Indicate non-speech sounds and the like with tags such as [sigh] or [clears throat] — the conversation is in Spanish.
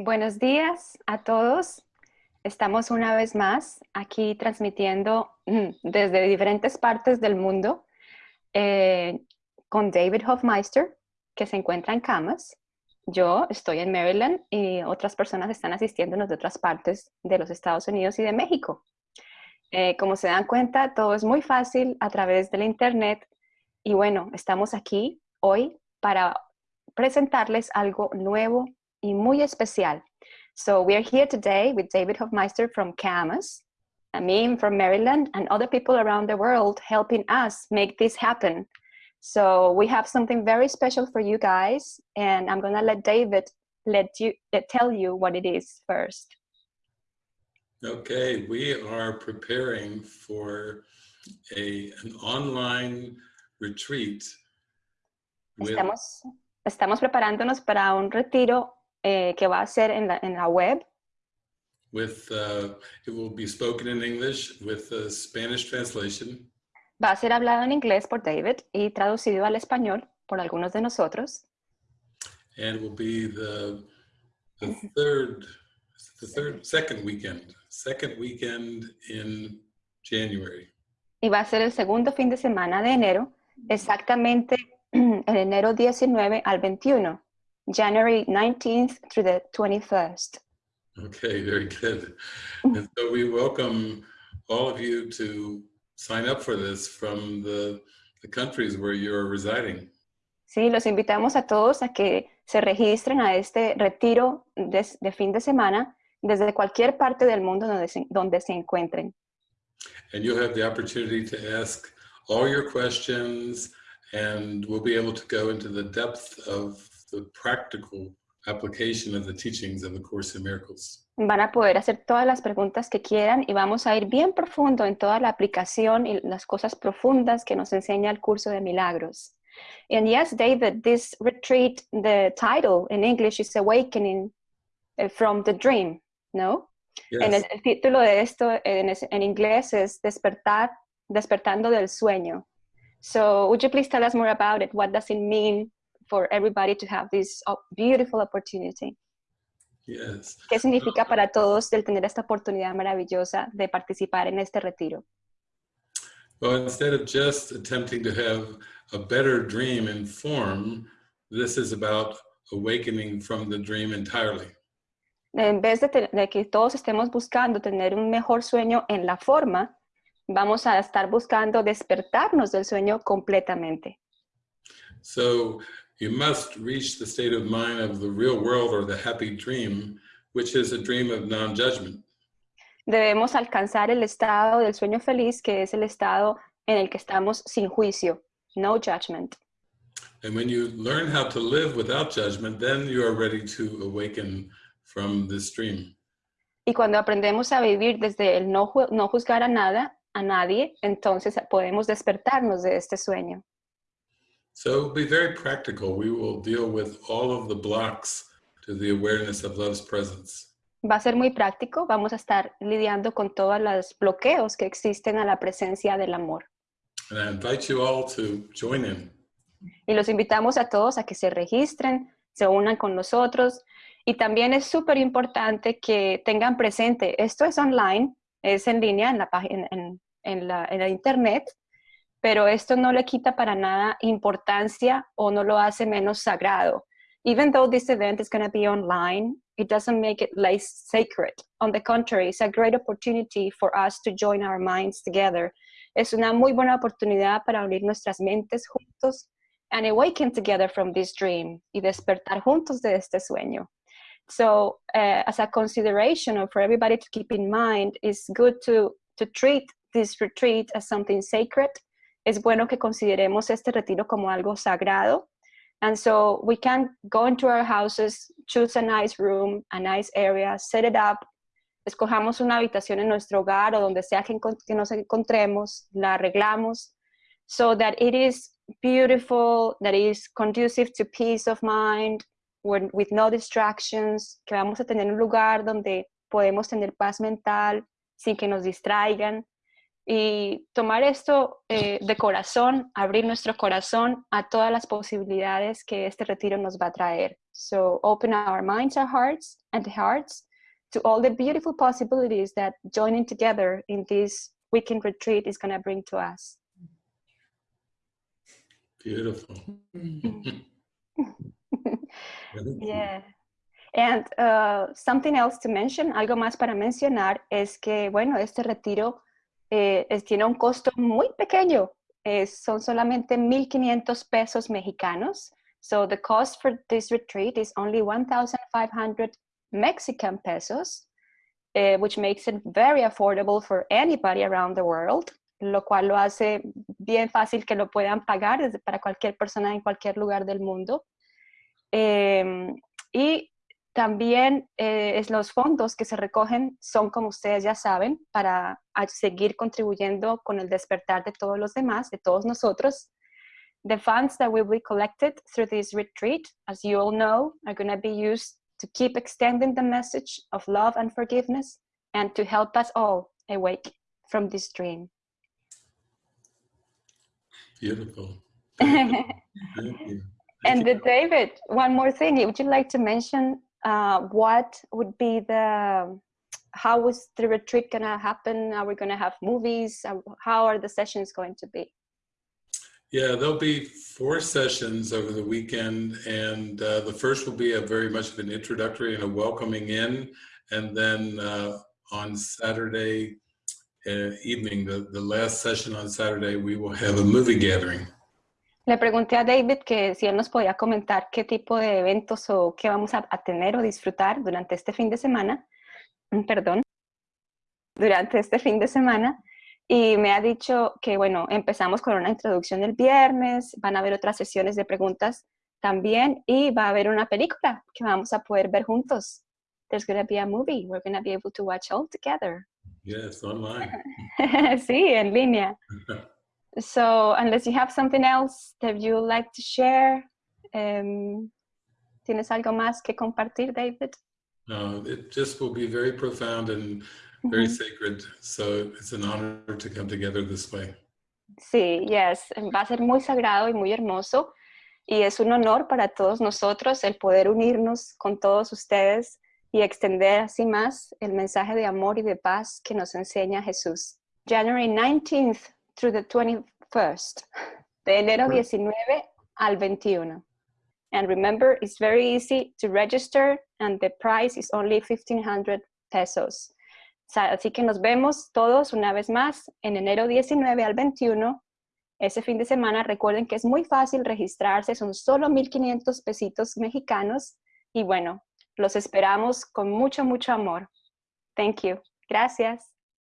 Buenos días a todos. Estamos una vez más aquí transmitiendo mm, desde diferentes partes del mundo eh, con David Hofmeister, que se encuentra en Camas. Yo estoy en Maryland y otras personas están asistiéndonos de otras partes de los Estados Unidos y de México. Eh, como se dan cuenta, todo es muy fácil a través del Internet y bueno, estamos aquí hoy para presentarles algo nuevo y muy especial. So we are here today with David Hofmeister from Camas, me from Maryland, and other people around the world helping us make this happen. So we have something very special for you guys, and I'm gonna let David let you uh, tell you what it is first. Okay, we are preparing for a, an online retreat. With, estamos, estamos preparándonos para un retiro eh, que va a ser en la, en la web. With, uh, it will be spoken in English with a Spanish translation. Va a ser hablado en inglés por David y traducido al español por algunos de nosotros. And it will be the, the third, the third, second weekend, second weekend in January. Y va a ser el segundo fin de semana de enero, exactamente [clears throat] en enero 19 al 21. January 19th through the 21st. Okay, very good. and so we welcome all of you to sign up for this from the, the countries where you're residing. Sí, los invitamos a todos a que se registren a este retiro de, de fin de semana desde cualquier parte del mundo donde se, donde se encuentren. And you'll have the opportunity to ask all your questions and we'll be able to go into the depth of the practical application of the teachings of the Course in Miracles. Van a poder hacer todas las preguntas que quieran y vamos a ir bien profundo en toda la aplicación y las cosas profundas que nos enseña el curso de milagros. And yes, David, this retreat, the title in English is Awakening eh, from the Dream, ¿no? Yes. En el, el, título de esto en, en inglés es Despertar, Despertando del Sueño. So would you please tell us more about it? What does it mean for everybody to have this beautiful opportunity. Yes. ¿Qué significa para todos el tener esta oportunidad maravillosa de participar en este retiro? Well, instead of just attempting to have a better dream in form, this is about awakening from the dream entirely. En vez de, de que todos estemos buscando tener un mejor sueño en la forma, vamos a estar buscando despertarnos del sueño completamente. So you must reach the state of mind of the real world or the happy dream, which is a dream of non-judgment. Debemos alcanzar el estado del sueño feliz, que es el estado en el que estamos sin juicio, no judgment. And when you learn how to live without judgment, then you are ready to awaken from this dream. Y cuando aprendemos a vivir desde el no, no juzgar a nada, a nadie, entonces podemos despertarnos de este sueño. So be very practical. We will deal with all of the blocks to the awareness of love's presence. Va a ser muy práctico. Vamos a estar lidiando con todos los bloqueos que existen a la presencia del amor. And I invite you all to join in. Y los invitamos a todos a que se registren, se unan con nosotros. Y también es súper importante que tengan presente, esto es online, es en línea en la página, en, en, la, en la internet, pero esto no le quita para nada importancia o no lo hace menos sagrado. Even though this event is going to be online, it doesn't make it less sacred. On the contrary, it's a great opportunity for us to join our minds together. Es una muy buena oportunidad para unir nuestras mentes juntos and awaken together from this dream y despertar juntos de este sueño. So, uh, as a consideration or for everybody to keep in mind, it's good to, to treat this retreat as something sacred es bueno que consideremos este retiro como algo sagrado. And so we can go into our houses, choose a nice room, a nice area, set it up, escojamos una habitación en nuestro hogar o donde sea que, que nos encontremos, la arreglamos, so that it is beautiful, that it is conducive to peace of mind, with no distractions, que vamos a tener un lugar donde podemos tener paz mental sin que nos distraigan, y tomar esto eh, de corazón, abrir nuestro corazón a todas las posibilidades que este retiro nos va a traer. So open our minds, our hearts, and hearts to all the beautiful possibilities that joining together in this weekend retreat is going to bring to us. Beautiful. [laughs] yeah. And uh, something else to mention, algo más para mencionar, es que, bueno, este retiro eh, es, tiene un costo muy pequeño. Es, son solamente 1.500 pesos mexicanos. So the cost for this retreat is only 1,500 Mexican pesos, uh, which makes it very affordable for anybody around the world, lo cual lo hace bien fácil que lo puedan pagar para cualquier persona en cualquier lugar del mundo. Eh, y también eh, es los fondos que se recogen son, como ustedes ya saben, para seguir contribuyendo con el despertar de todos los demás, de todos nosotros. The funds that will be collected through this retreat, as you all know, are going to be used to keep extending the message of love and forgiveness and to help us all awake from this dream. Beautiful. [laughs] Thank you. and the David, one more thing, would you like to mention uh, what would be the, how is the retreat gonna happen? Are we gonna have movies? How are the sessions going to be? Yeah, there'll be four sessions over the weekend, and uh, the first will be a very much of an introductory and a welcoming in, and then uh, on Saturday uh, evening, the, the last session on Saturday, we will have a movie gathering. Le pregunté a David que si él nos podía comentar qué tipo de eventos o qué vamos a, a tener o disfrutar durante este fin de semana, perdón, durante este fin de semana, y me ha dicho que, bueno, empezamos con una introducción el viernes, van a haber otras sesiones de preguntas también y va a haber una película que vamos a poder ver juntos. There's going to be a movie we're going to be able to watch all together. Yes, online. [laughs] sí, en línea. [laughs] so, unless you have something else that you like to share, um, ¿tienes algo más que compartir, David? No, it just will be very profound and very mm -hmm. sacred. So it's an honor to come together this way. Sí, yes, va a ser muy sagrado y muy hermoso. Y es un honor para todos nosotros el poder unirnos con todos ustedes y extender así más el mensaje de amor y de paz que nos enseña Jesús. January 19th through the 21st, de enero 19 al 21. And remember, it's very easy to register and the price is only 1500 pesos. Así que nos vemos todos una vez más en enero 19 al 21. Ese fin de semana recuerden que es muy fácil registrarse, son solo 1.500 pesitos mexicanos. Y bueno, los esperamos con mucho, mucho amor. Thank you. Gracias.